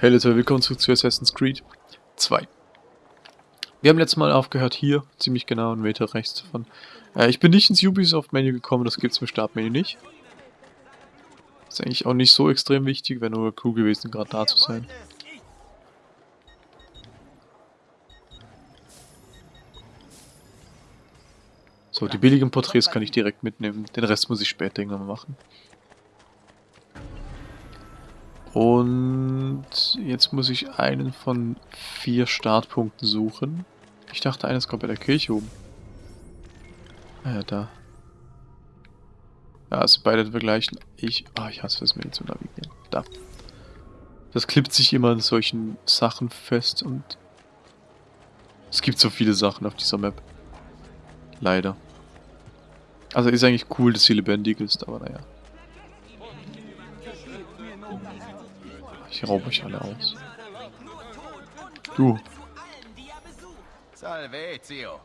Hey Leute, willkommen zurück zu Assassin's Creed 2. Wir haben letztes Mal aufgehört hier, ziemlich genau einen Meter rechts davon. Äh, ich bin nicht ins Ubisoft-Menü gekommen, das gibt es im Startmenü nicht. Ist eigentlich auch nicht so extrem wichtig, wäre nur cool gewesen, gerade da zu sein. So, die billigen Porträts kann ich direkt mitnehmen, den Rest muss ich später irgendwann machen. Und jetzt muss ich einen von vier Startpunkten suchen. Ich dachte, eines kommt bei der Kirche oben. Ah ja, da. Ja, also beide vergleichen. Ich, ah, ich hasse das mir zu navigieren. Da. Das klippt sich immer in solchen Sachen fest und es gibt so viele Sachen auf dieser Map. Leider. Also ist eigentlich cool, dass sie lebendig ist, aber naja. Ich raube euch alle aus. Du. Salvezio.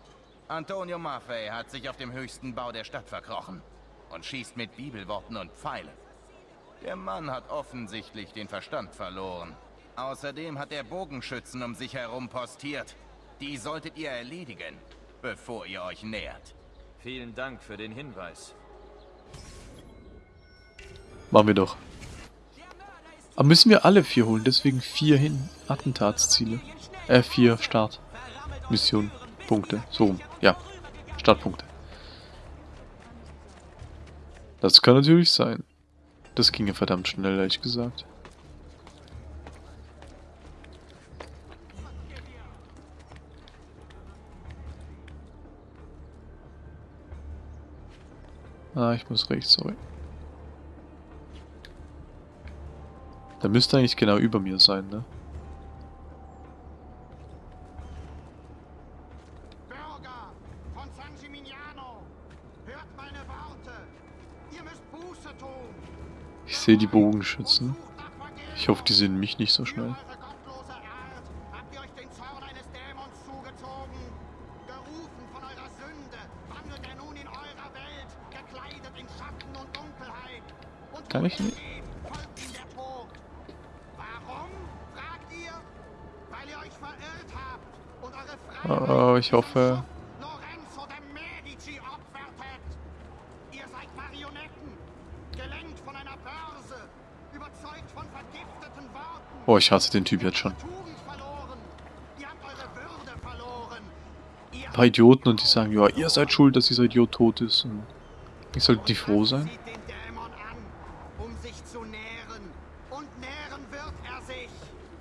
Antonio Maffei hat sich auf dem höchsten Bau der Stadt verkrochen und schießt mit Bibelworten und Pfeilen. Der Mann hat offensichtlich den Verstand verloren. Außerdem hat er Bogenschützen um sich herum postiert. Die solltet ihr erledigen, bevor ihr euch nähert. Vielen Dank für den Hinweis. Machen wir doch. Aber müssen wir alle vier holen, deswegen vier hin. Attentatsziele. Äh, vier Start. Mission. Punkte. So. Ja. Startpunkte. Das kann natürlich sein. Das ginge verdammt schnell, ehrlich gesagt. Ah, ich muss rechts, sorry. Der müsste eigentlich genau über mir sein, ne? Bürger von San Gimignano, hört meine Worte. Ihr müsst Buße tun. Ich sehe die Bogenschützen. Ich hoffe, die sehen mich nicht so schnell. Eure gottlose Art überzeugt von vergifteten Worten. Oh, ich hasse den Typ jetzt schon. Ein paar Idioten und die sagen, ja, ihr seid schuld, dass dieser Idiot tot ist. Und ich sollte nicht froh sein.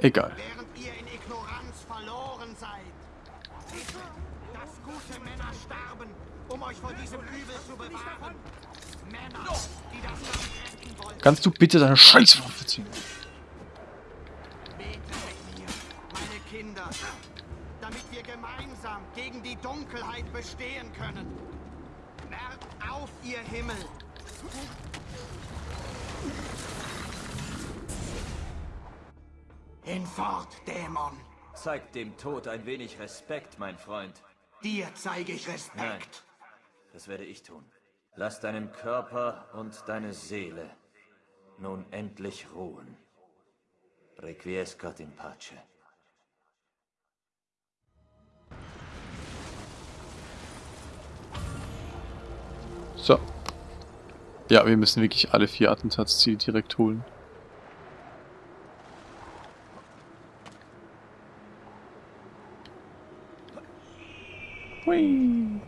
Sieht Kannst du bitte deine Scheißwaffe ziehen? Betet mit mir, meine Kinder, damit wir gemeinsam gegen die Dunkelheit bestehen können. Merkt auf, ihr Himmel! Hinfort, Dämon! Zeig dem Tod ein wenig Respekt, mein Freund. Dir zeige ich Respekt. Nein. Das werde ich tun. Lass deinen Körper und deine Seele nun endlich ruhen. Requiescat in pace. So. Ja, wir müssen wirklich alle vier Attentatsziele direkt holen. Hui.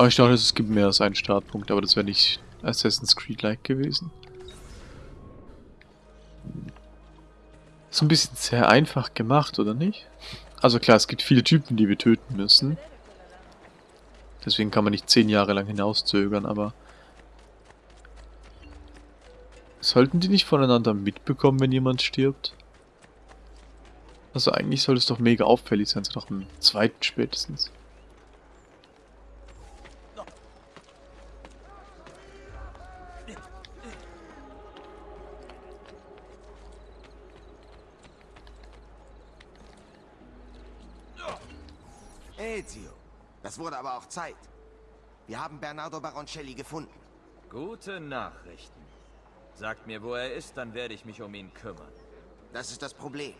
Aber ich dachte, es gibt mehr als einen Startpunkt, aber das wäre nicht Assassin's Creed-like gewesen. Ist ein bisschen sehr einfach gemacht, oder nicht? Also klar, es gibt viele Typen, die wir töten müssen. Deswegen kann man nicht zehn Jahre lang hinauszögern, aber... Sollten die nicht voneinander mitbekommen, wenn jemand stirbt? Also eigentlich soll es doch mega auffällig sein, so nach dem zweiten spätestens. Wurde aber auch Zeit. Wir haben Bernardo Baroncelli gefunden. Gute Nachrichten. Sagt mir, wo er ist, dann werde ich mich um ihn kümmern. Das ist das Problem.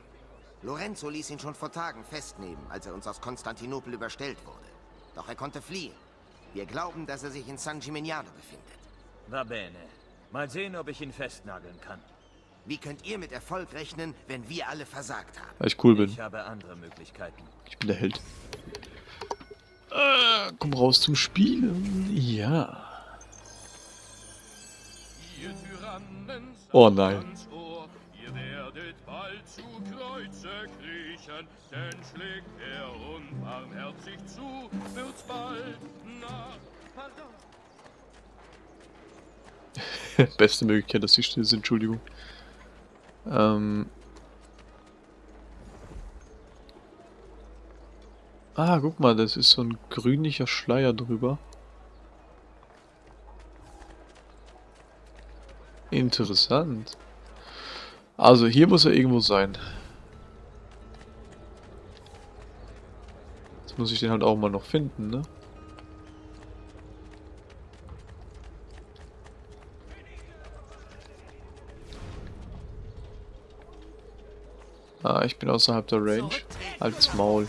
Lorenzo ließ ihn schon vor Tagen festnehmen, als er uns aus Konstantinopel überstellt wurde. Doch er konnte fliehen. Wir glauben, dass er sich in San Gimignano befindet. Va bene. Mal sehen, ob ich ihn festnageln kann. Wie könnt ihr mit Erfolg rechnen, wenn wir alle versagt haben? Weil ich cool bin. Ich habe andere Möglichkeiten. Ich bin der Held. Äh, komm raus zum Spielen. Ja. Tyrannen Oh nein. ihr werdet bald zu Kreuze kriechen, denn schlägt er unbarmherzig zu, wird's bald nach... Pardon. Beste Möglichkeit, dass sie still sind, Entschuldigung. Ähm. Ah, guck mal, das ist so ein grünlicher Schleier drüber. Interessant. Also hier muss er irgendwo sein. Jetzt muss ich den halt auch mal noch finden, ne? Ah, ich bin außerhalb der Range. Halt's Maul.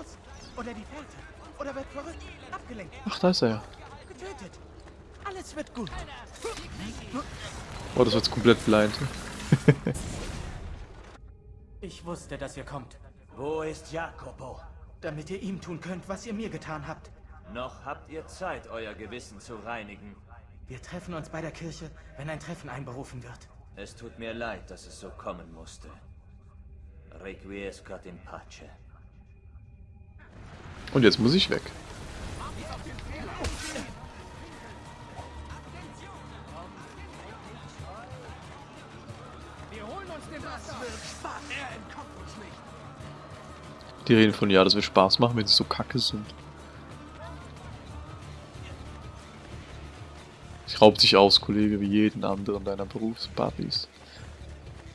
Lust. Oder die Fährte. Oder wird verrückt. Abgelenkt. Ach, da ist er ja. Getötet. Alles wird gut. Oh, das jetzt komplett blind. Ich wusste, dass ihr kommt. Wo ist Jacopo? Damit ihr ihm tun könnt, was ihr mir getan habt. Noch habt ihr Zeit, euer Gewissen zu reinigen. Wir treffen uns bei der Kirche, wenn ein Treffen einberufen wird. Es tut mir leid, dass es so kommen musste. Requiescat in pace. Und jetzt muss ich weg. Die reden von, ja, das wird Spaß machen, wenn sie so kacke sind. Ich raub dich aus, Kollege, wie jeden anderen deiner Berufsbuddies.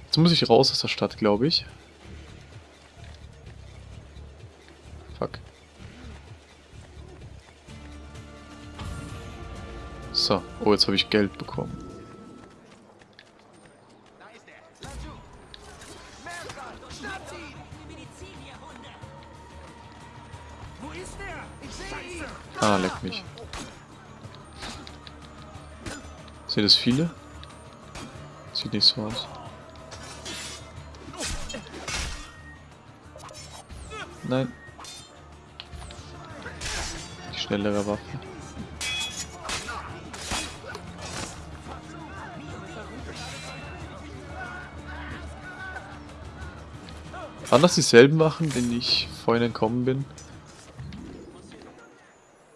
Jetzt muss ich raus aus der Stadt, glaube ich. So, oh, jetzt habe ich Geld bekommen. Ah, leck mich. Sind das viele? Sieht nicht so aus. Nein. Die schnellere Waffe. Waren das dieselben Wachen, denen ich vorhin entkommen bin?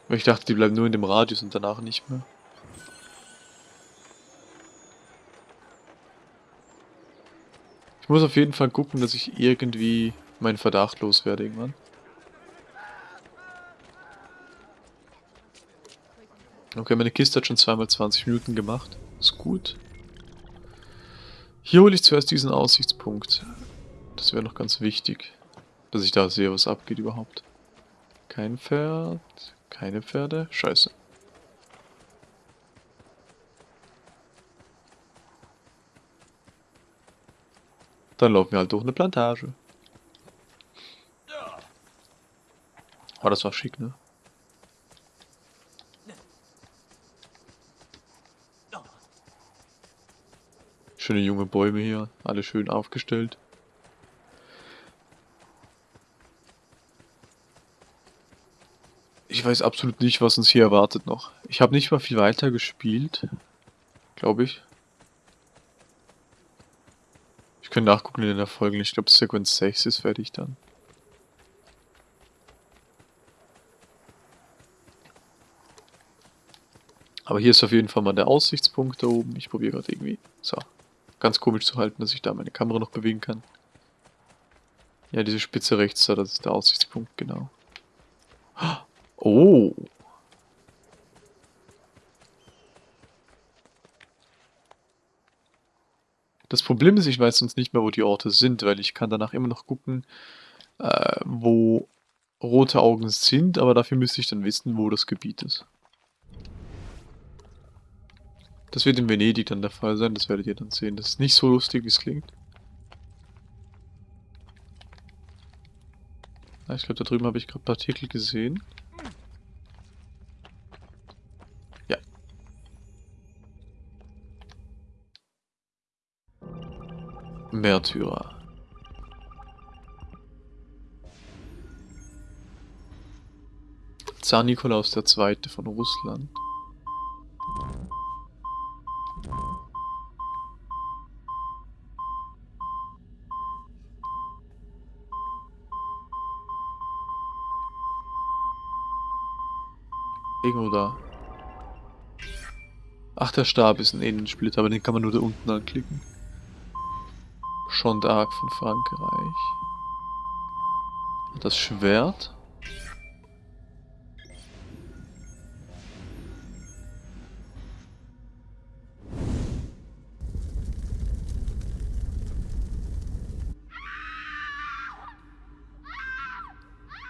Ich dachte, die bleiben nur in dem Radius und danach nicht mehr. Ich muss auf jeden Fall gucken, dass ich irgendwie meinen Verdacht loswerde irgendwann. Okay, meine Kiste hat schon zweimal 20 Minuten gemacht. Ist gut. Hier hole ich zuerst diesen Aussichtspunkt. Das wäre noch ganz wichtig. Dass ich da sehe, was abgeht überhaupt. Kein Pferd. Keine Pferde. Scheiße. Dann laufen wir halt durch eine Plantage. Oh, das war schick, ne? Schöne junge Bäume hier, alle schön aufgestellt. Ich weiß absolut nicht, was uns hier erwartet noch. Ich habe nicht mal viel weiter gespielt, glaube ich. Ich kann nachgucken in den Erfolgen. Ich glaube, Sequence 6 ist fertig dann. Aber hier ist auf jeden Fall mal der Aussichtspunkt da oben. Ich probiere gerade irgendwie. So. Ganz komisch zu halten, dass ich da meine Kamera noch bewegen kann. Ja, diese Spitze rechts da, das ist der Aussichtspunkt, genau. Das Problem ist, ich weiß sonst nicht mehr, wo die Orte sind, weil ich kann danach immer noch gucken, äh, wo rote Augen sind, aber dafür müsste ich dann wissen, wo das Gebiet ist. Das wird in Venedig dann der Fall sein, das werdet ihr dann sehen. Das ist nicht so lustig, wie es klingt. Ah, ich glaube, da drüben habe ich gerade Partikel gesehen. Märtyrer. Zar Nikolaus II. von Russland. Irgendwo da. Ach, der Stab ist ein Innensplitter, aber den kann man nur da unten anklicken. Schon Arc von Frankreich. Das Schwert.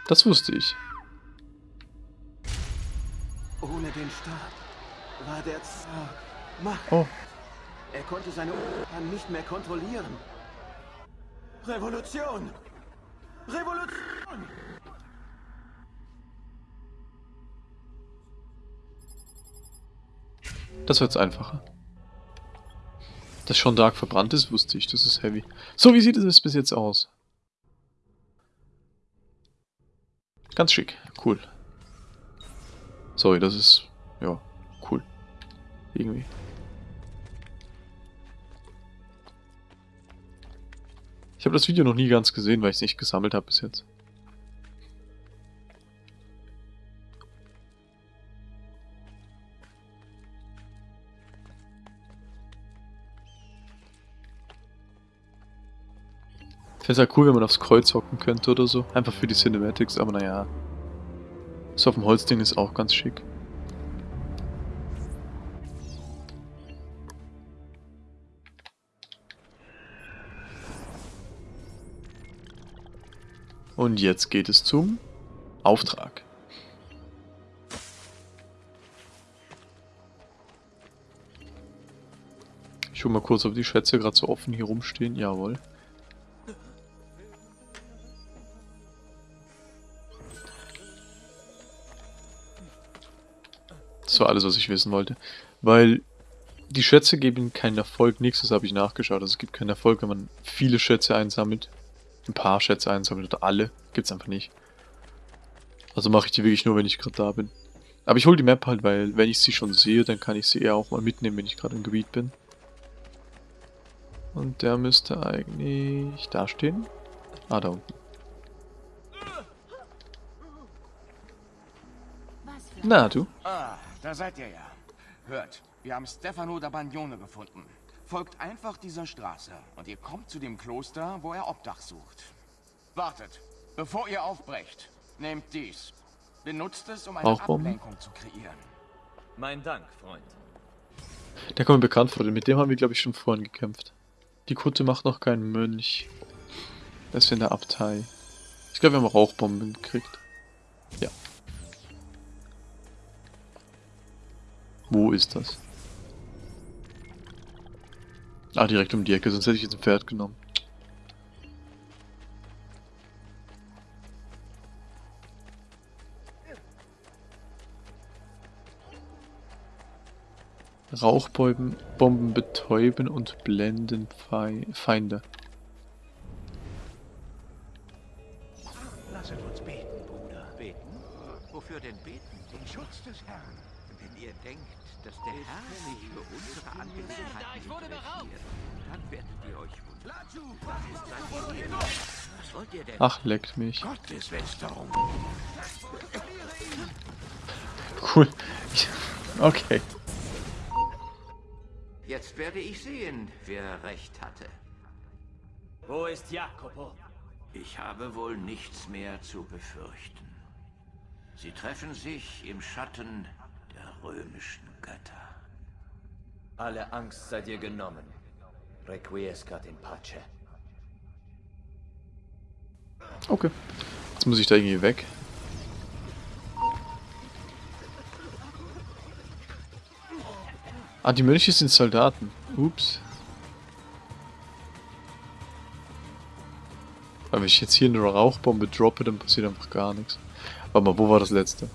Das wusste ich. Ohne den Stab war der Zar Macht. Oh, Er konnte seine Untertanen nicht mehr kontrollieren. Revolution! Revolution! das wird jetzt einfacher. Dass schon Dark verbrannt ist, wusste ich. Das ist heavy. So, wie sieht es bis jetzt aus? Ganz schick. Cool. Sorry, das ist... Ja, cool. Irgendwie. Ich habe das Video noch nie ganz gesehen, weil ich es nicht gesammelt habe bis jetzt. Fände es halt cool, wenn man aufs Kreuz hocken könnte oder so. Einfach für die Cinematics, aber naja. So auf dem Holzding ist auch ganz schick. Und jetzt geht es zum Auftrag. Ich schau mal kurz, ob die Schätze gerade so offen hier rumstehen. Jawohl. Das war alles, was ich wissen wollte. Weil die Schätze geben keinen Erfolg, nichts, das habe ich nachgeschaut. Also es gibt keinen Erfolg, wenn man viele Schätze einsammelt. Ein paar Schätze einsammelt oder alle. Gibt's einfach nicht. Also mache ich die wirklich nur, wenn ich gerade da bin. Aber ich hole die Map halt, weil wenn ich sie schon sehe, dann kann ich sie eher auch mal mitnehmen, wenn ich gerade im Gebiet bin. Und der müsste eigentlich da stehen. Ah, da unten. Na, du? Ah, da seid ihr ja. Hört, wir haben Stefano da Bagnone gefunden. Folgt einfach dieser Straße und ihr kommt zu dem Kloster, wo er Obdach sucht. Wartet, bevor ihr aufbrecht, nehmt dies. Benutzt es, um eine Rauchbomben? Ablenkung zu kreieren. Mein Dank, Freund. Der kommt mir bekannt vor, denn mit dem haben wir, glaube ich, schon vorhin gekämpft. Die Kutte macht noch keinen Mönch. Das ist in der Abtei. Ich glaube, wir haben Rauchbomben gekriegt. Ja. Wo ist das? Ah, direkt um die Ecke, sonst hätte ich jetzt ein Pferd genommen. Rauchbomben Bomben betäuben und blenden Fei Feinde. Lasset uns beten, Bruder. Beten? Wofür denn beten? Den Schutz des Herrn. Wenn ihr denkt, dass der Herr sich für unsere Angelegenheiten interessiert, dann werdet ihr euch wundern. Was wollt ihr denn? Ach, leckt mich. Gotteslästerung. Cool. Okay. Jetzt werde ich sehen, wer recht hatte. Wo ist Jacopo? Ich habe wohl nichts mehr zu befürchten. Sie treffen sich im Schatten römischen Götter. Alle Angst sei dir genommen. Requiescat in pace. Okay. Jetzt muss ich da irgendwie weg. Ah, die Mönche sind Soldaten. Ups. Aber wenn ich jetzt hier eine Rauchbombe droppe, dann passiert einfach gar nichts. Warte mal, wo war das letzte?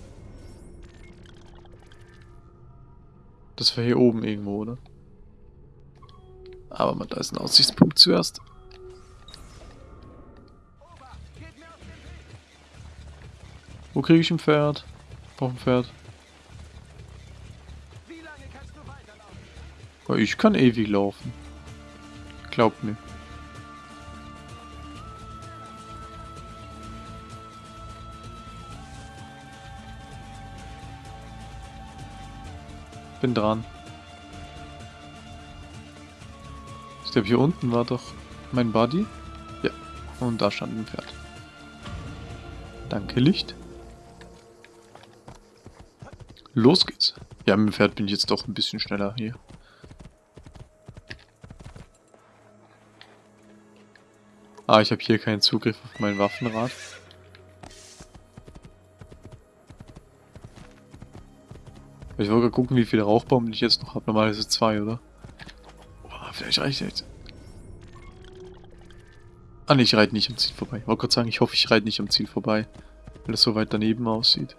Das war hier oben irgendwo, oder? Aber man, da ist ein Aussichtspunkt zuerst. Wo kriege ich ein Pferd? Brauche ein Pferd. Ich kann ewig laufen. Glaubt mir. Bin dran. Ich glaube, hier unten war doch mein Buddy. Ja, und da stand ein Pferd. Danke, Licht. Los geht's. Ja, mit dem Pferd bin ich jetzt doch ein bisschen schneller hier. Ah, ich habe hier keinen Zugriff auf mein Waffenrad. Ich wollte gucken, wie viele Rauchbomben ich jetzt noch habe. Normalerweise zwei, oder? Oh, vielleicht reicht jetzt. Ah, ne, ich reite nicht am Ziel vorbei. Ich wollte gerade sagen, ich hoffe, ich reite nicht am Ziel vorbei. Weil es so weit daneben aussieht.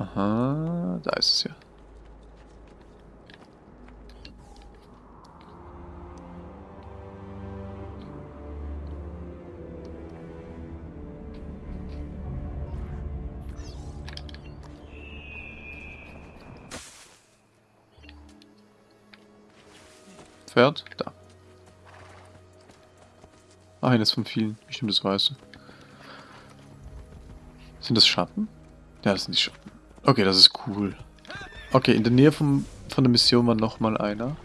Aha, da ist es ja. Pferd? Da. Ah, eines von vielen. Bestimmt das Weiße. Sind das Schatten? Ja, das sind die Schatten. Okay, das ist cool. Okay, in der Nähe vom, von der Mission war nochmal einer.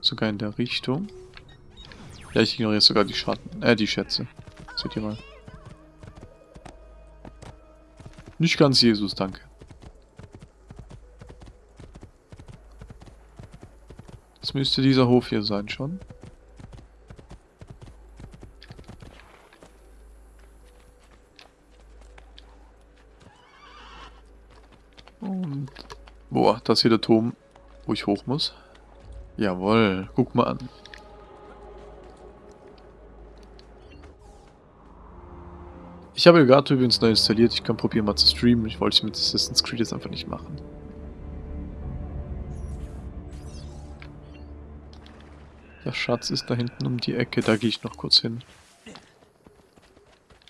Sogar in der Richtung. Ja, ich ignoriere sogar die Schatten. Äh, die Schätze. Seht ihr mal. Nicht ganz Jesus, danke. Das müsste dieser Hof hier sein schon. Und... Boah, das hier der Turm, wo ich hoch muss. Jawohl, guck mal an. Ich habe Elgato übrigens neu installiert, ich kann probieren mal zu streamen. Ich wollte es mit Assassin's Creed jetzt einfach nicht machen. Der Schatz ist da hinten um die Ecke, da gehe ich noch kurz hin.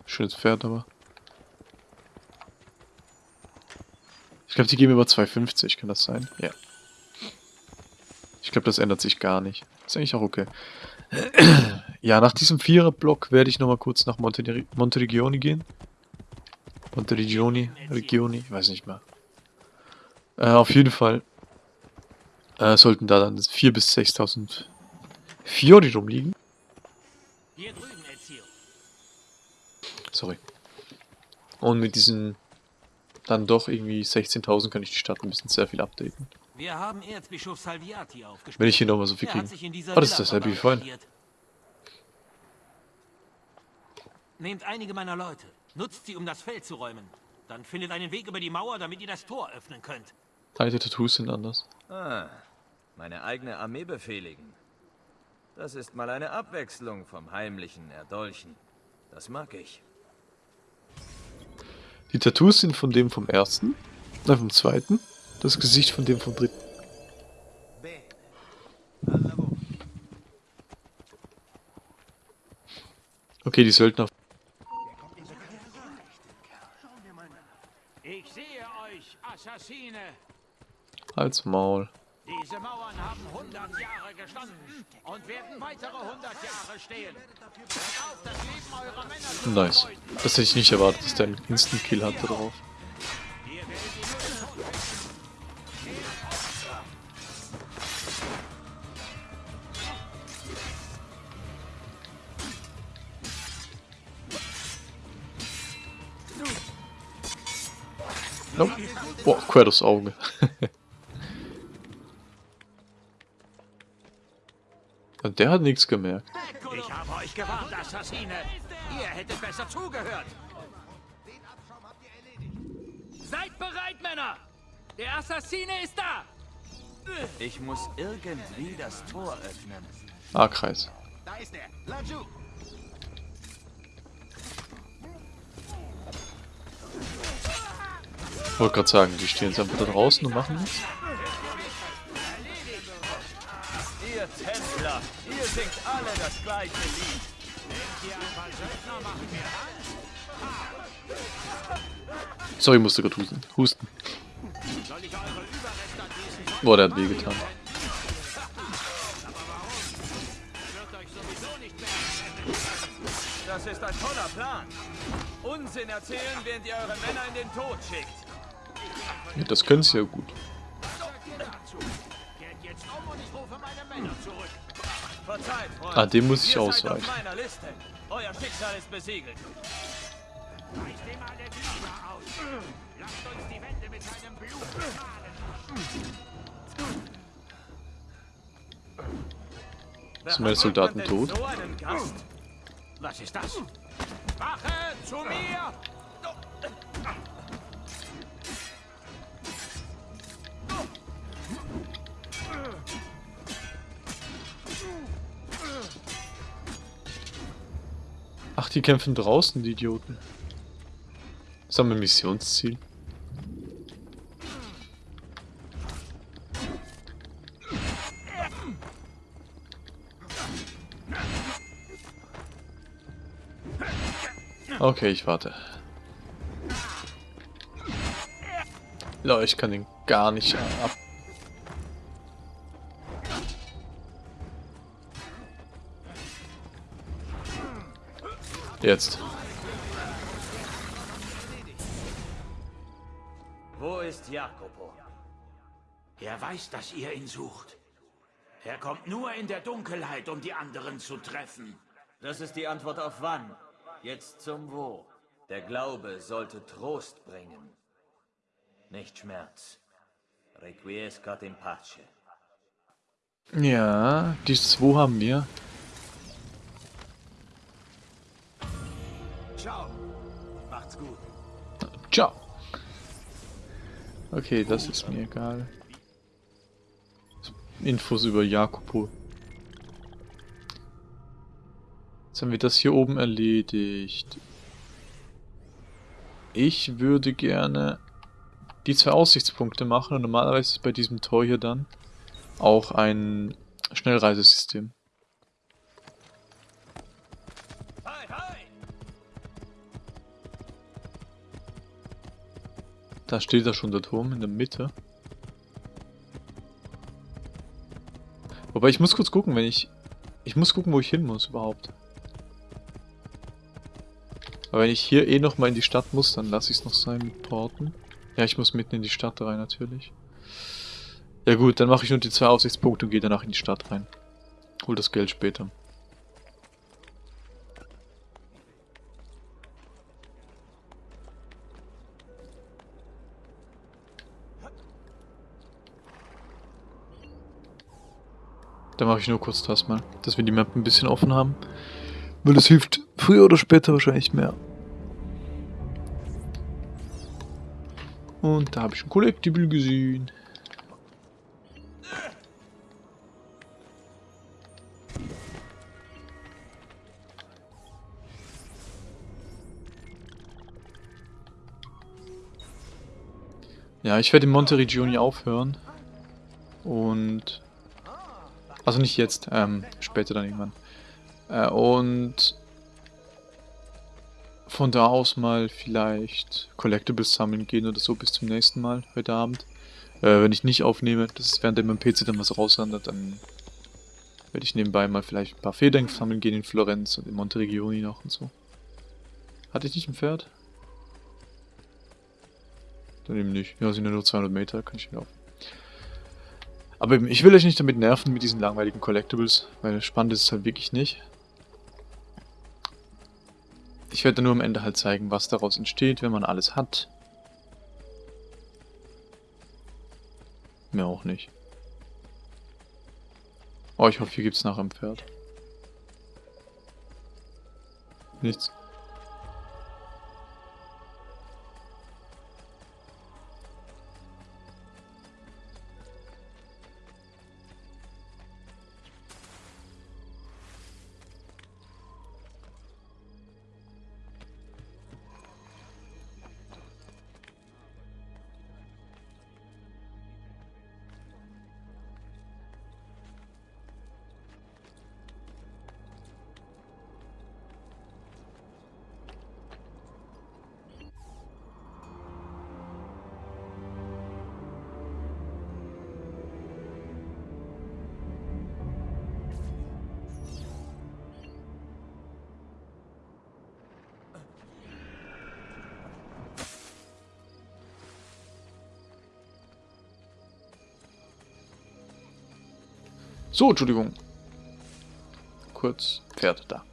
Schönes Pferd aber. Glaube, die geben über 2,50, kann das sein? Ja. Ich glaube, das ändert sich gar nicht. Ist eigentlich auch okay. ja, nach diesem Vierer-Block werde ich nochmal kurz nach Monte Monteregioni gehen. Monteregioni, Regioni, ich weiß nicht mehr. Äh, auf jeden Fall äh, sollten da dann 4.000 bis 6.000 Fiori rumliegen. Sorry. Und mit diesen dann doch irgendwie 16.000 kann ich die Stadt ein bisschen sehr viel updaten. Wir haben Erzbischof Salviati. Wenn ich hier nochmal so viel kriege. Oh, das ist dasselbe wie vorhin. Nehmt einige meiner Leute. Nutzt sie, um das Feld zu räumen. Dann findet einen Weg über die Mauer, damit ihr das Tor öffnen könnt. Deine Tattoos sind anders. Ah, meine eigene Armee befehligen. Das ist mal eine Abwechslung vom heimlichen Erdolchen. Das mag ich. Die Tattoos sind von dem vom ersten, äh, vom zweiten, das Gesicht von dem vom dritten. Okay, die Söldner. Ich sehe euch, Assassine! Halt's Maul. Diese Mauern haben 100 Jahre gestanden und werden weitere 100 Jahre stehen. Auf, das Leben eurer Männer Nice. Das hätte ich nicht erwartet, dass der einen Instant-Kill hatte drauf. Nope. Boah, quer durchs Auge. der hat nichts gemerkt. Ich habe euch gewarnt, Assassine. Ihr hättet besser zugehört. Seid bereit, Männer! Der Assassine ist da! Ich muss irgendwie das Tor öffnen. A-Kreis. Da ist er. Laju. Ich wollte gerade sagen, die stehen jetzt einfach da draußen und machen nichts. Ihr Templer, ihr singt alle das gleiche Lied. Sorry, ich musste gerade husten. Husten. Boah, der hat wehgetan. Das ist ein toller Plan. Unsinn erzählen, während ihr eure Männer in den Tod schickt. Ja, das können sie ja gut. Wände mit seinem Blut bezahlen. Sind meine Soldaten tot? Was ist das? Wache zu mir! Ach, die kämpfen draußen, die Idioten. Das haben wir Missionsziel. Okay, ich warte. Ja, ich kann den gar nicht ab. Jetzt. Wo ist Jacopo? Er weiß, dass ihr ihn sucht. Er kommt nur in der Dunkelheit, um die anderen zu treffen. Das ist die Antwort auf wann. Jetzt zum Wo. Der Glaube sollte Trost bringen. Nicht Schmerz. Requiescat in pace. Ja, die zwei haben wir. Ciao. Macht's gut. Ciao. Okay, das ist mir egal. Infos über Jakopo. Jetzt haben wir das hier oben erledigt. Ich würde gerne die zwei Aussichtspunkte machen und normalerweise ist bei diesem Tor hier dann auch ein Schnellreisesystem. Da steht da schon der Turm in der Mitte. Wobei ich muss kurz gucken, wenn ich... Ich muss gucken, wo ich hin muss überhaupt. Aber wenn ich hier eh nochmal in die Stadt muss, dann lasse ich es noch sein mit Porten. Ja, ich muss mitten in die Stadt rein natürlich. Ja gut, dann mache ich nur die zwei Aussichtspunkte und gehe danach in die Stadt rein. Hol das Geld später. Dann mache ich nur kurz das mal, dass wir die Map ein bisschen offen haben. Weil es hilft früher oder später wahrscheinlich mehr. Und da habe ich ein Collectible gesehen. Ja, ich werde in Monteriggioni aufhören. Und... Also nicht jetzt, ähm, später dann irgendwann. Äh, und... Von da aus mal vielleicht Collectibles sammeln gehen oder so bis zum nächsten Mal, heute Abend. Äh, wenn ich nicht aufnehme, das ist während mein PC dann was rauswandert, dann werde ich nebenbei mal vielleicht ein paar Federn sammeln gehen in Florenz und in Monteriggioni noch und so. Hatte ich nicht ein Pferd? Dann eben nicht. Ja, sind ja nur 200 Meter, kann ich laufen. Aber eben, ich will euch nicht damit nerven mit diesen langweiligen Collectibles, weil spannend ist es halt wirklich nicht. Ich werde nur am Ende halt zeigen, was daraus entsteht, wenn man alles hat. Mehr auch nicht. Oh, ich hoffe, hier gibt es nachher ein Pferd. Nichts. So, Entschuldigung. Kurz, Pferd da.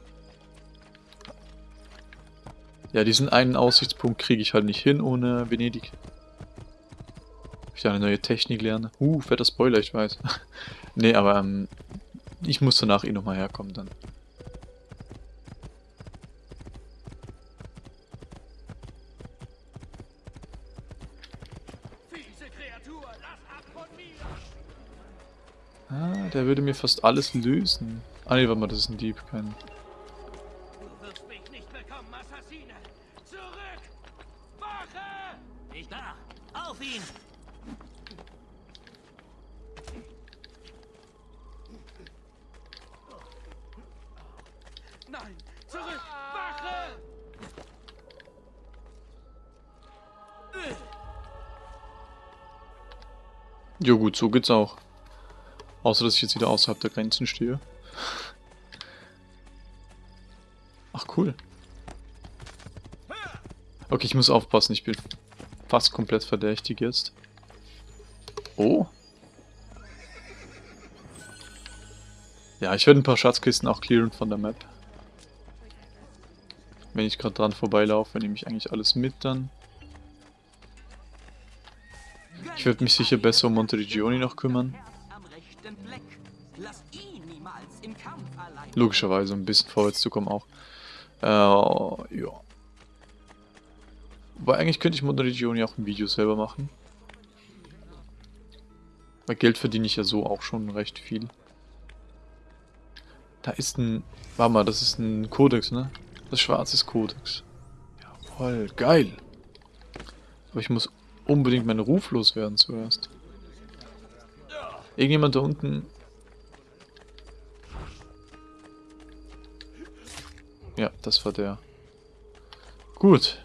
Ja, diesen einen Aussichtspunkt kriege ich halt nicht hin ohne Venedig. Ich da eine neue Technik lerne. Uh, fetter Spoiler, ich weiß. nee, aber ähm, ich muss danach eh nochmal herkommen dann. Ah, der würde mir fast alles lösen. Ah ne, warte mal, das ist ein Dieb, kein... Du wirst mich nicht bekommen, Assassine! Zurück! Wache! Nicht da! Auf ihn! Nein! Zurück! Wache! Ja gut, so geht's auch. Außer, dass ich jetzt wieder außerhalb der Grenzen stehe. Ach, cool. Okay, ich muss aufpassen, ich bin fast komplett verdächtig jetzt. Oh. Ja, ich werde ein paar Schatzkisten auch clearen von der Map. Wenn ich gerade dran vorbeilaufe, nehme ich eigentlich alles mit dann. Ich werde mich sicher besser um Monteriggioni noch kümmern. Logischerweise, ein bisschen vorwärts zu kommen auch. Äh, ja. Wobei eigentlich könnte ich Monteriggioni auch ein Video selber machen. Weil Geld verdiene ich ja so auch schon recht viel. Da ist ein... Warte mal, das ist ein Kodex, ne? Das schwarze Kodex. Jawoll, geil. Aber ich muss unbedingt meinen Ruf loswerden zuerst. Irgendjemand da unten... Ja, das war der. Gut.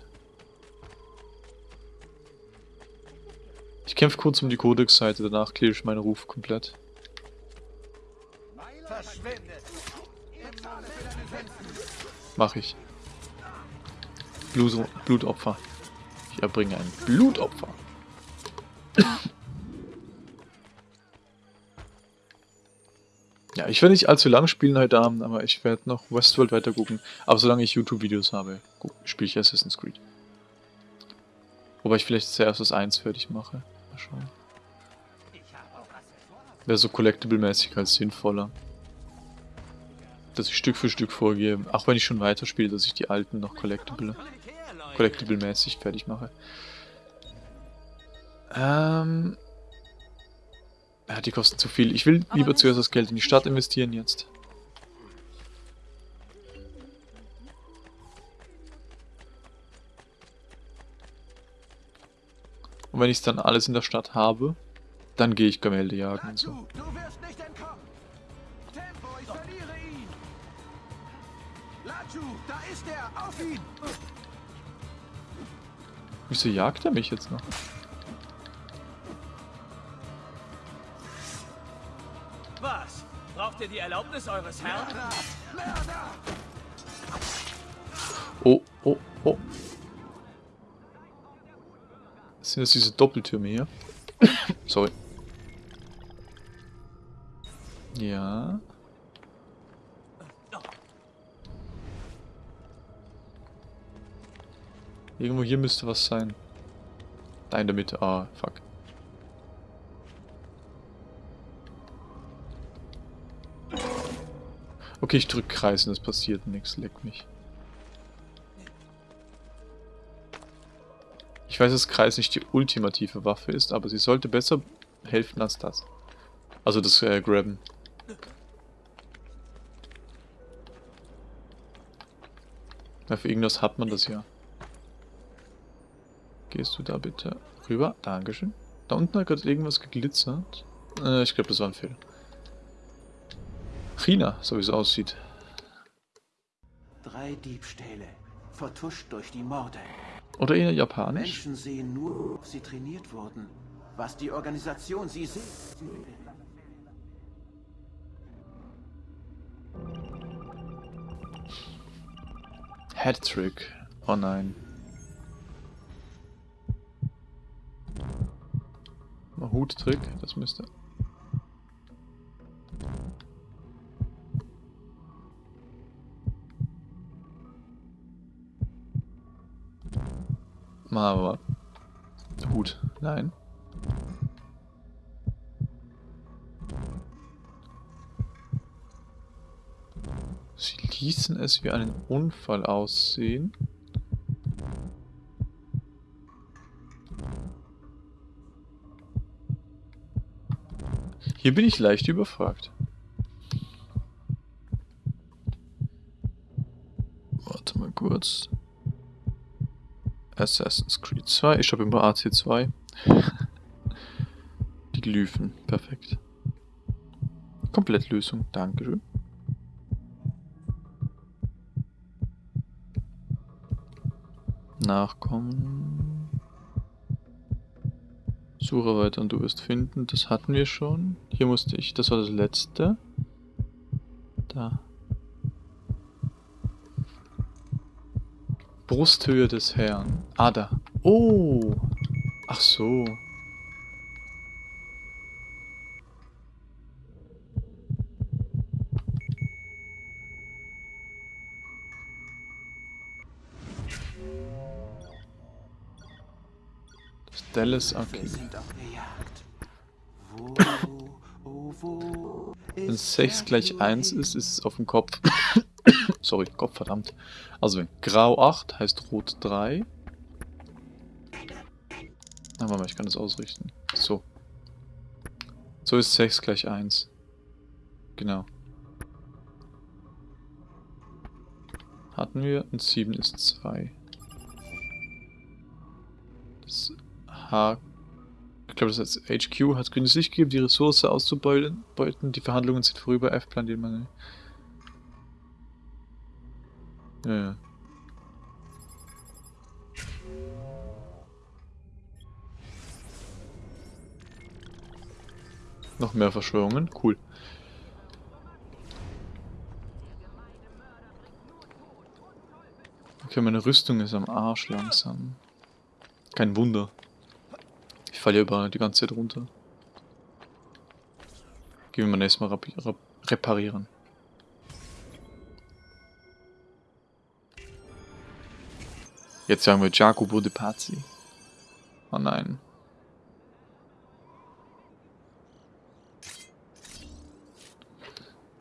Ich kämpfe kurz um die Codex-Seite, danach clear ich meinen Ruf komplett. Mach ich. Blut Blutopfer. Ich erbringe ein Blutopfer. Ja, ich werde nicht allzu lang spielen heute Abend, aber ich werde noch Westworld weiter gucken. Aber solange ich YouTube-Videos habe, spiele ich Assassin's Creed. Wobei ich vielleicht zuerst das 1 fertig mache. Mal schauen. Wäre so Collectible-mäßig als sinnvoller. Dass ich Stück für Stück vorgehe, auch wenn ich schon weiterspiele, dass ich die alten noch Collectible, Collectible-mäßig fertig mache. Ähm... Ja, die kosten zu viel. Ich will lieber zuerst das Geld in die Stadt investieren jetzt. Und wenn ich dann alles in der Stadt habe, dann gehe ich Gemälde jagen und so. Er. Wieso jagt er mich jetzt noch? Was? Braucht ihr die Erlaubnis eures Herrn? Oh, oh, oh. Sind das diese Doppeltürme hier? Sorry. Ja. Irgendwo hier müsste was sein. Da in der Mitte. Ah, fuck. Okay, ich drück Kreis und es passiert nichts. Leck mich. Ich weiß, dass Kreis nicht die ultimative Waffe ist, aber sie sollte besser helfen als das. Also das äh, Grabben. Ja, für irgendwas hat man das ja. Gehst du da bitte rüber? Dankeschön. Da unten hat gerade irgendwas geglitzert. Äh, ich glaube, das war ein Fehler. China, so wie es aussieht. Drei Diebstähle, vertuscht durch die Morde. Oder eher japanisch. Menschen sehen nur, ob sie trainiert wurden. Was die Organisation sie sieht. Hattrick. Oh nein. Huttrick, das müsste. Mal aber. Hut, nein. Sie ließen es wie einen Unfall aussehen. Hier bin ich leicht überfragt. Warte mal kurz. Assassin's Creed 2. Ich habe immer AC2. Die Glyphen. Perfekt. Komplettlösung. Dankeschön. Nachkommen. Suche weiter und du wirst finden. Das hatten wir schon. Hier musste ich. Das war das letzte. Da. Brusthöhe des Herrn. Ah, da. Oh. Ach so. Das Dallas. Wo, oh, wo Wenn ist 6 der gleich 1 König? ist, ist es auf dem Kopf. Sorry, Kopf, verdammt. Also Grau 8 heißt Rot 3. Na, warte mal, ich kann das ausrichten. So. So ist 6 gleich 1. Genau. Hatten wir und 7 ist 2. Das H. Ich glaube, das heißt HQ hat grünes Licht gegeben, die Ressource auszubeuten. Beuten. Die Verhandlungen sind vorüber. F-Plan, den man. Ja, ja. Noch mehr Verschwörungen. Cool. Okay, meine Rüstung ist am Arsch langsam. Kein Wunder. Ich falle ja über die ganze Zeit runter. Gehen wir mal rapi- rep reparieren. Jetzt sagen wir Jacopo de Pazzi. Oh nein.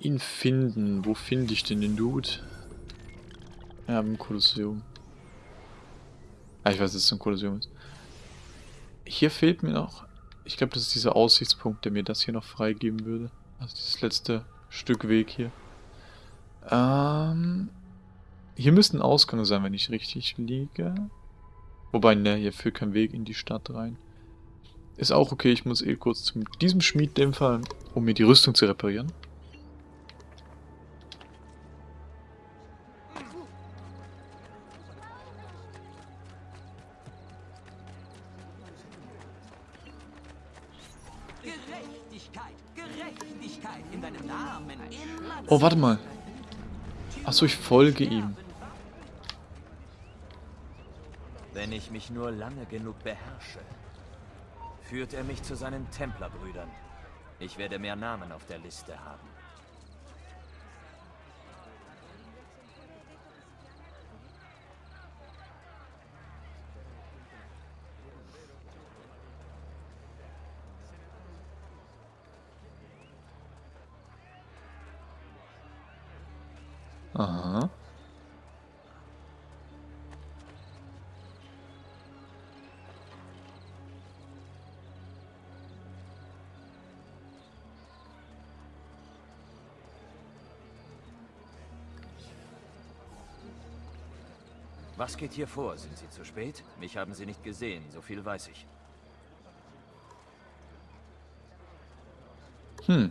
Ihn finden. Wo finde ich denn den Dude? Ja, im Kolosseum. Ah, ich weiß, dass es ein Kolosseum ist. Hier fehlt mir noch... Ich glaube, das ist dieser Aussichtspunkt, der mir das hier noch freigeben würde. Also dieses letzte Stück Weg hier. Ähm... Hier müsste ein Ausgang sein, wenn ich richtig liege. Wobei, ne, hier führt kein Weg in die Stadt rein. Ist auch okay, ich muss eh kurz zu diesem Schmieddämpfer, um mir die Rüstung zu reparieren. Oh, warte mal. Achso, ich folge ihm. Wenn ich mich nur lange genug beherrsche, führt er mich zu seinen Templerbrüdern. Ich werde mehr Namen auf der Liste haben. Was geht hier vor? Sind Sie zu spät? Mich haben Sie nicht gesehen, so viel weiß ich. Hm.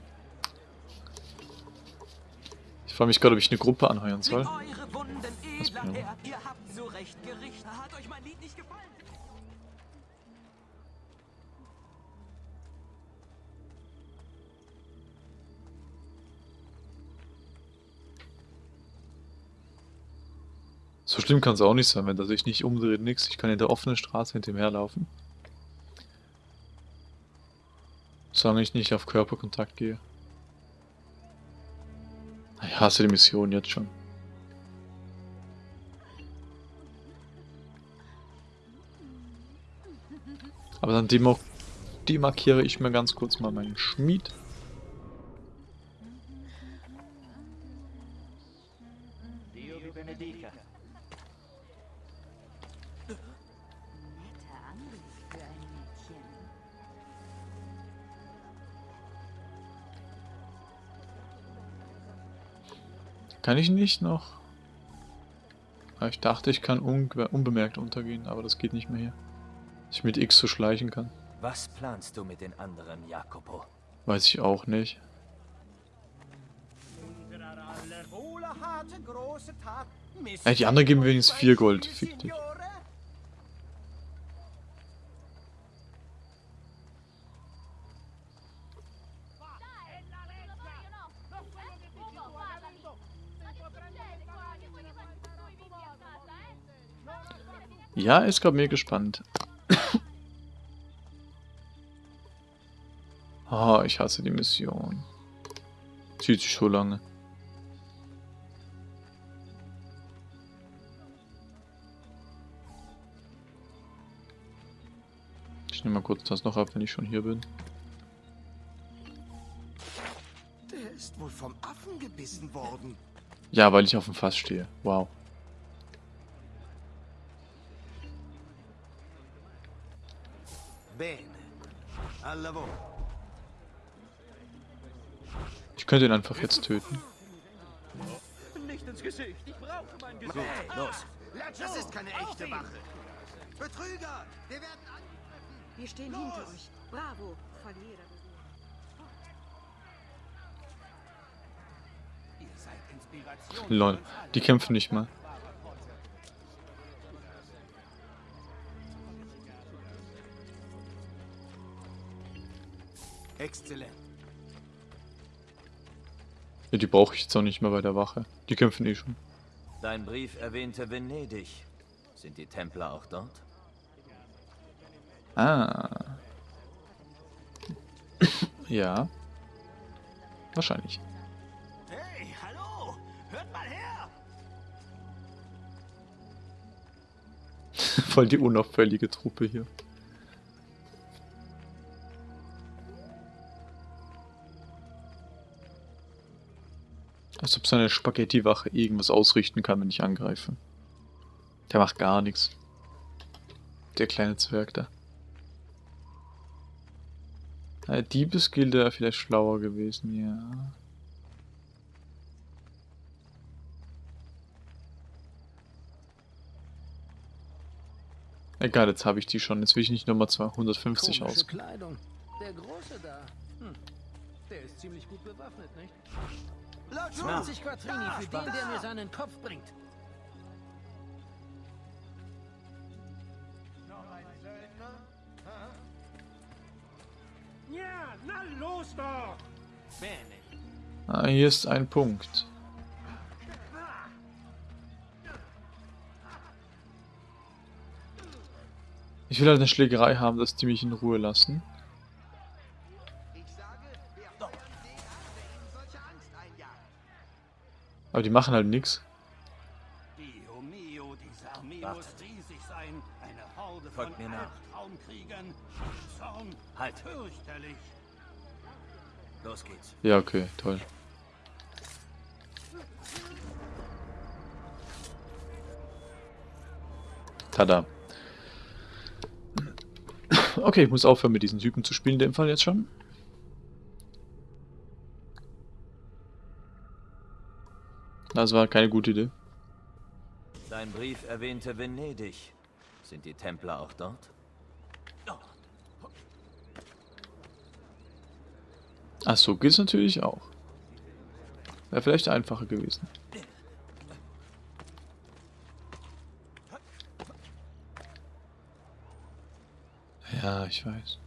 Ich frage mich gerade, ob ich eine Gruppe anheuern soll. Eure Wunden, edler? Herr. Ihr habt so recht gerichtet. Hat euch mein Lied nicht gefallen? Schlimm kann es auch nicht sein, wenn er sich nicht umdreht, nix. Ich kann in der offenen Straße hinter ihm herlaufen. Solange ich nicht auf Körperkontakt gehe. Ich hasse die Mission jetzt schon. Aber dann demo demarkiere ich mir ganz kurz mal meinen Schmied. Dio vi benedica. Kann ich nicht noch? Ah, Ich dachte, ich kann unbe unbemerkt untergehen, aber das geht nicht mehr hier. Dass ich mit X so schleichen kann. Was planst du mit den anderen, Jacopo? Weiß ich auch nicht. Ey, die anderen geben wenigstens 4 Gold. Fick dich. Ja, ist gerade mir gespannt. Ah, ich hasse die Mission. Zieht sich so lange. Ich nehme mal kurz das noch ab, wenn ich schon hier bin. Der ist wohl vom Affen gebissen worden. Ja, weil ich auf dem Fass stehe. Wow. Bene. Al lavoro. Ich könnte ihn einfach jetzt töten. Nicht ins Gesicht. Ich brauche mein Gesicht. Los. Das ist keine echte Wache. Betrüger! Wir werden an... Wir stehen hinter euch. Bravo, Verlierer. Ihr seid Inspiration. Lol, die kämpfen nicht mal. Exzellent. Ja, die brauche ich jetzt auch nicht mehr bei der Wache. Die kämpfen eh schon. Dein Brief erwähnte Venedig. Sind die Templer auch dort? Ah. ja. Wahrscheinlich. Hey, hallo! Hört mal her! Voll die unauffällige Truppe hier. Als ob seine Spaghetti-Wache irgendwas ausrichten kann, wenn ich angreife. Der macht gar nichts. Der kleine Zwerg da. Äh, Diebesgilde wäre vielleicht schlauer gewesen, ja. Egal, jetzt habe ich die schon. Jetzt will ich nicht nochmal 250 aus. Kleidung. Der Große da. Hm. Der ist ziemlich gut bewaffnet, nicht? 20 Quattrini für den, der mir seinen Kopf bringt. Ja, na los doch! Bene. Ah, hier ist ein Punkt. Ich will halt eine Schlägerei haben, dass die mich in Ruhe lassen. Aber die machen halt nichts. Dio mio, diese Armee Warte. muss riesig sein. Eine Horde Folgt von mir nach. Halt. fürchterlich. Los geht's. Ja, okay, toll. Tada. Okay, ich muss aufhören mit diesen Typen zu spielen, in dem Fall jetzt schon. Das war keine gute Idee. Dein Brief erwähnte Venedig. Sind die Templer auch dort? Ach so, geht's natürlich auch. Wäre vielleicht einfacher gewesen. Ja, ich weiß.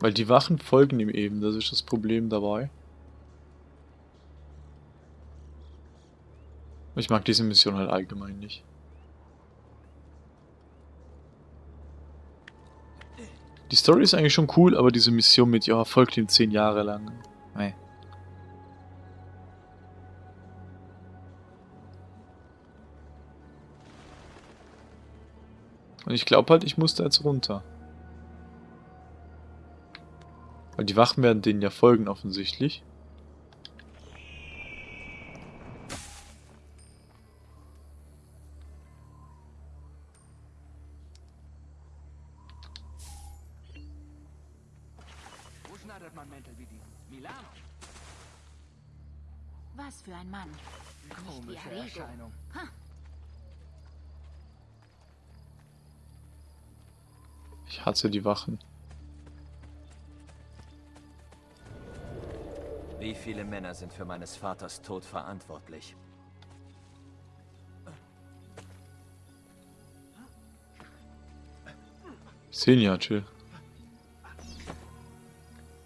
Weil die Wachen folgen ihm eben, das ist das Problem dabei. Ich mag diese Mission halt allgemein nicht. Die Story ist eigentlich schon cool, aber diese Mission mit, ja, folgt ihm zehn Jahre lang. Nee. Und ich glaube halt, ich muss da jetzt runter. Weil die Wachen werden denen ja folgen offensichtlich. Wo schneidet man Mäntel wie diesen? Milano. Was für ein Mann. Komische. Erscheinung. Ha, Ich hasse die Wachen. Wie viele Männer sind für meines Vaters Tod verantwortlich? Senja, chill.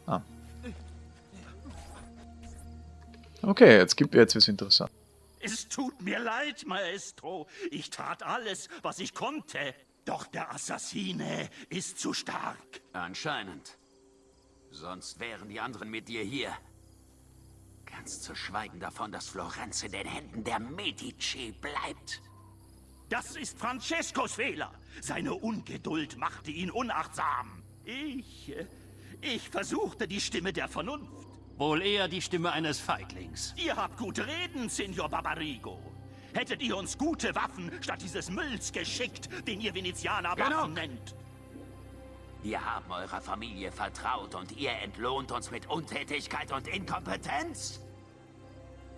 Ah. Okay, jetzt gibt jetzt wird's interessant. Es tut mir leid, Maestro. Ich tat alles, was ich konnte. Doch der Assassine ist zu stark. Anscheinend. Sonst wären die anderen mit dir hier. Ganz zu schweigen davon, dass Florenz in den Händen der Medici bleibt. Das ist Francescos Fehler. Seine Ungeduld machte ihn unachtsam. Ich. äh, Ich versuchte die Stimme der Vernunft. Wohl eher die Stimme eines Feiglings. Ihr habt gute Reden, Signor Barbarigo. Hättet ihr uns gute Waffen statt dieses Mülls geschickt, den ihr Venezianer Waffen nennt. Wir haben eurer Familie vertraut und ihr entlohnt uns mit Untätigkeit und Inkompetenz?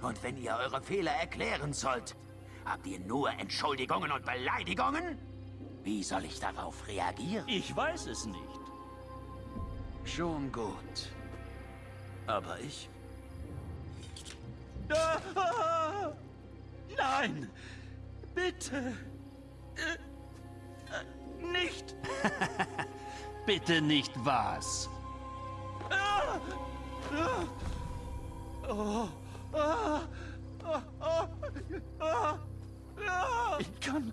Und wenn ihr eure Fehler erklären sollt, habt ihr nur Entschuldigungen und Beleidigungen? Wie soll ich darauf reagieren? Ich weiß es nicht. Schon gut. Aber ich? Nein! Bitte! Äh, äh, Nicht! Bitte nicht was. Ah! Ah! Oh! Ich kann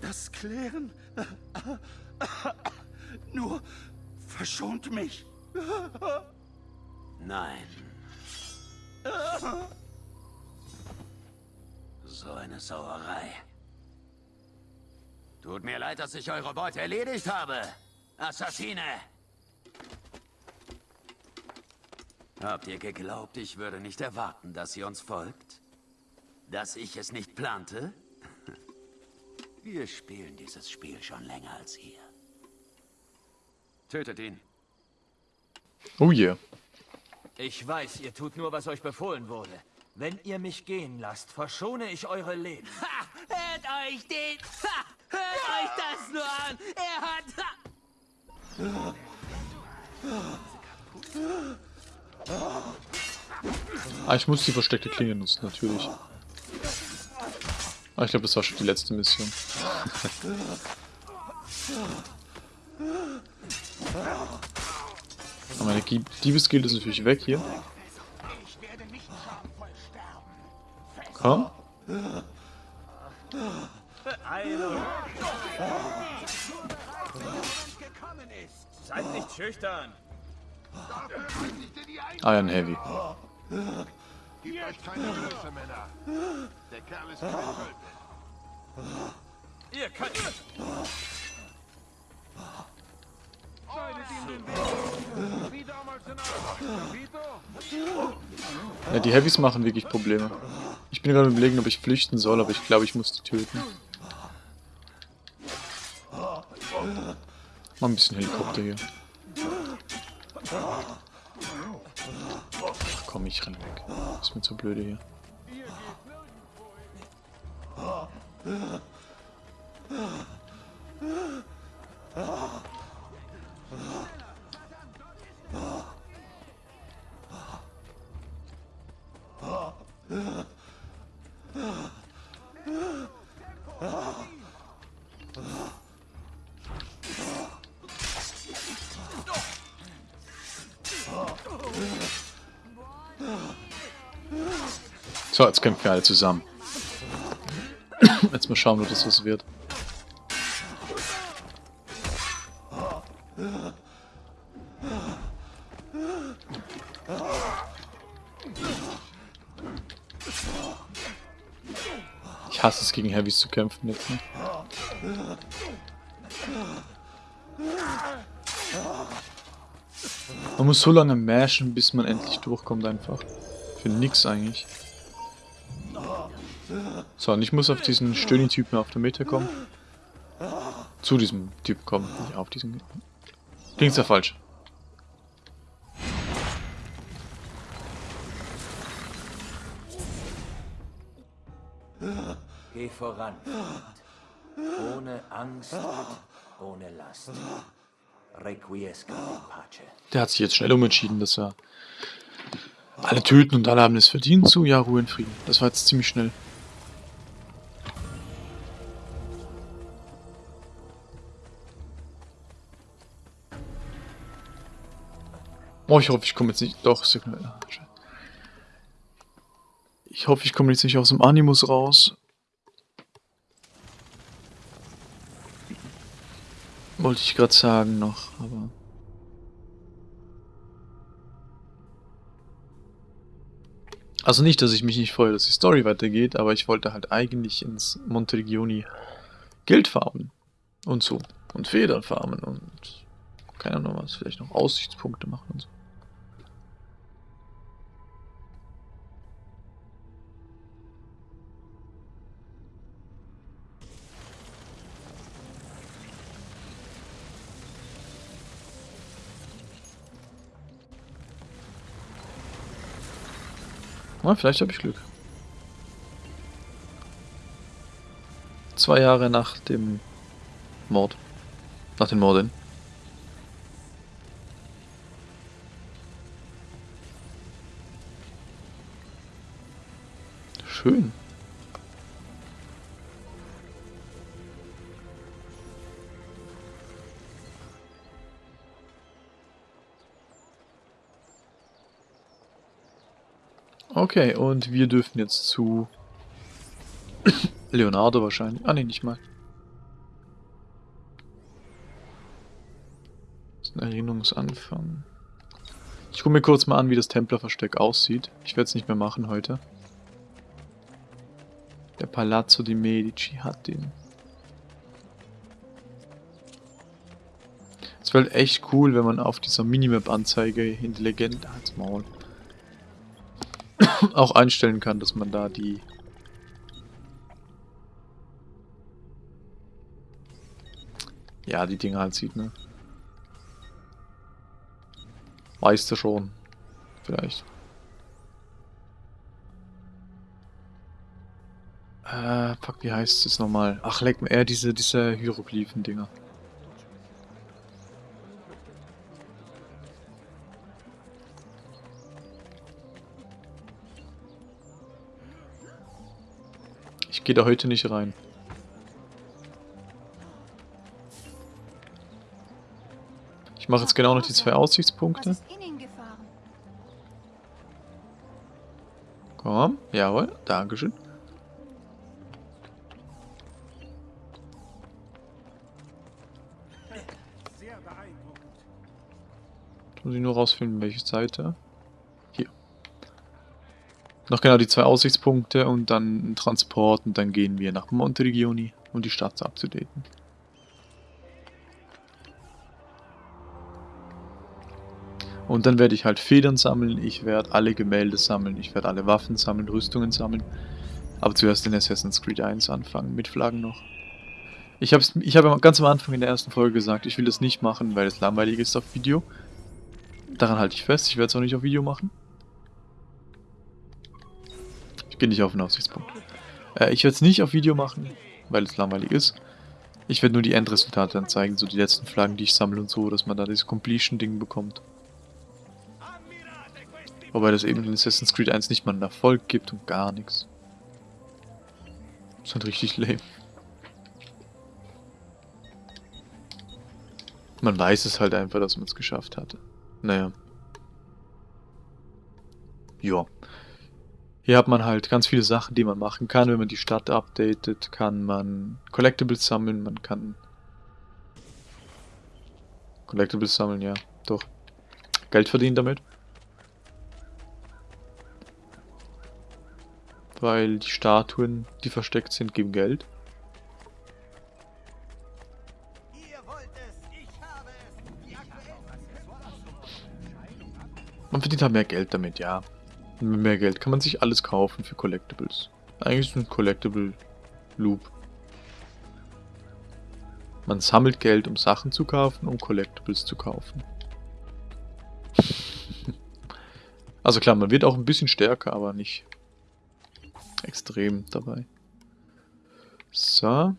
das klären. Nur verschont mich. Nein. So eine Sauerei. Tut mir leid, dass ich eure Beute erledigt habe. Assassine! Habt ihr geglaubt, ich würde nicht erwarten, dass ihr uns folgt? Dass ich es nicht plante? Wir spielen dieses Spiel schon länger als ihr. Tötet ihn. Oh yeah. Ich weiß, ihr tut nur, was euch befohlen wurde. Wenn ihr mich gehen lasst, verschone ich eure Leben. Ha! Hört euch den! Ha! Hört euch das nur an! Er hat... Ha! Ah, ich muss die versteckte Klinge nutzen, natürlich. Ah, ich glaube, das war schon die letzte Mission. Aber meine Gie- Diebesgild ist natürlich weg hier. Komm. Seid nicht schüchtern! Iron Heavy. Gebt euch keine Größe, Männer. Der Kerl ist getötet. Ihr könnt... Ja, die Heavys machen wirklich Probleme. Ich bin gerade überlegen, ob ich flüchten soll, aber ich glaube, ich muss die töten. Mal ein bisschen Helikopter hier. Ach, komm, ich renn weg. Ist mir zu blöde hier. So, jetzt kämpfen wir alle zusammen. Jetzt mal schauen, ob das was wird. Ich hasse es, gegen Heavys zu kämpfen jetzt. Ne? Man muss so lange mashen, bis man endlich durchkommt einfach. Für nix eigentlich. So, und ich muss auf diesen Stöni-Typen auf der Mitte kommen. Zu diesem Typ kommen, nicht auf diesen... Klingt ja falsch. Geh voran, Freund. Ohne Angst und ohne Last. Requiescat in pace. Der hat sich jetzt schnell umentschieden, dass er alle töten und alle haben es verdient. So, ja, Ruhe in Frieden. Das war jetzt ziemlich schnell. Oh, ich hoffe, ich komme jetzt nicht... Doch. Ich hoffe, ich komme jetzt nicht aus dem Animus raus. Wollte ich gerade sagen noch, aber... Also nicht, dass ich mich nicht freue, dass die Story weitergeht, aber ich wollte halt eigentlich ins Monteregioni Geld farmen. Und so. Und Federn farmen und... Keine Ahnung was, vielleicht noch Aussichtspunkte machen und so. Na, vielleicht habe ich Glück. Zwei Jahre nach dem Mord. Nach den Morden. Schön. Okay, und wir dürfen jetzt zu Leonardo wahrscheinlich. Ah ne, nicht mal. Das ist ein Erinnerungsanfang. Ich gucke mir kurz mal an, wie das Templerversteck aussieht. Ich werde es nicht mehr machen heute. Der Palazzo di Medici hat den. Es wäre echt cool, wenn man auf dieser Minimap-Anzeige in die Legende als Maul auch einstellen kann, dass man da die ja, die Dinge halt sieht, ne? Weißt du schon. Vielleicht. Äh, fuck, wie heißt es nochmal? Ach, leck mir, eher diese, diese Hieroglyphen-Dinger. gehe da heute nicht rein. Ich mache jetzt genau noch die zwei Aussichtspunkte. Komm, jawohl, Dankeschön. Jetzt muss ich nur rausfinden, welche Seite. Noch genau die zwei Aussichtspunkte und dann ein Transport und dann gehen wir nach Monteregioni, um die Stadt abzudaten. Und dann werde ich halt Federn sammeln, ich werde alle Gemälde sammeln, ich werde alle Waffen sammeln, Rüstungen sammeln. Aber zuerst in Assassin's Creed 1 anfangen, mit Flaggen noch. Ich habe ich hab ganz am Anfang in der ersten Folge gesagt, ich will das nicht machen, weil es langweilig ist auf Video. Daran halte ich fest, ich werde es auch nicht auf Video machen. Ich gehe nicht auf den Aussichtspunkt. Äh, ich werde es nicht auf Video machen, weil es langweilig ist. Ich werde nur die Endresultate dann zeigen, so die letzten Flaggen, die ich sammle und so, dass man da dieses Completion-Ding bekommt. Wobei das eben in Assassin's Creed 1 nicht mal einen Erfolg gibt und gar nichts. Das ist halt richtig lame. Man weiß es halt einfach, dass man es geschafft hatte. Naja. Ja. Hier hat man halt ganz viele Sachen, die man machen kann. Wenn man die Stadt updatet, kann man Collectibles sammeln, man kann... Collectibles sammeln, ja, doch. Geld verdienen damit. Weil die Statuen, die versteckt sind, geben Geld. Man verdient halt mehr Geld damit, ja. Mit mehr Geld kann man sich alles kaufen für Collectibles. Eigentlich ist ein Collectible Loop. Man sammelt Geld, um Sachen zu kaufen, um Collectibles zu kaufen. also klar, man wird auch ein bisschen stärker, aber nicht extrem dabei. So.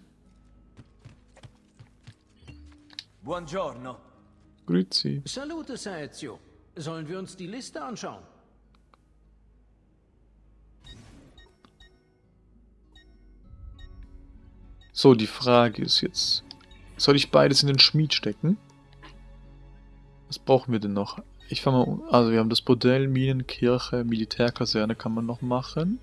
Buongiorno. Grüezi. Salute, Saezio. Sollen wir uns die Liste anschauen? So, die Frage ist jetzt, soll ich beides in den Schmied stecken? Was brauchen wir denn noch? Ich fange mal, also wir haben das Bordell, Minenkirche, Militärkaserne kann man noch machen.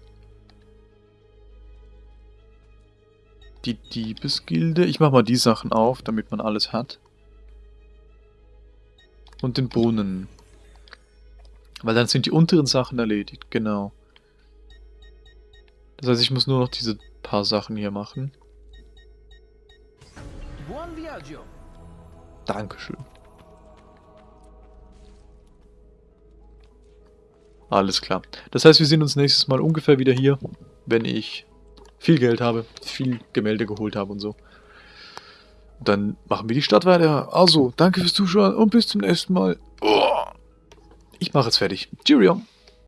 Die Diebesgilde, ich mache mal die Sachen auf, damit man alles hat. Und den Brunnen. Weil dann sind die unteren Sachen erledigt, genau. Das heißt, ich muss nur noch diese paar Sachen hier machen. Dankeschön. Alles klar. Das heißt, wir sehen uns nächstes Mal ungefähr wieder hier, wenn ich viel Geld habe, viel Gemälde geholt habe und so. Dann machen wir die Stadt weiter. Also, danke fürs Zuschauen und bis zum nächsten Mal. Ich mache es fertig. Cheerio.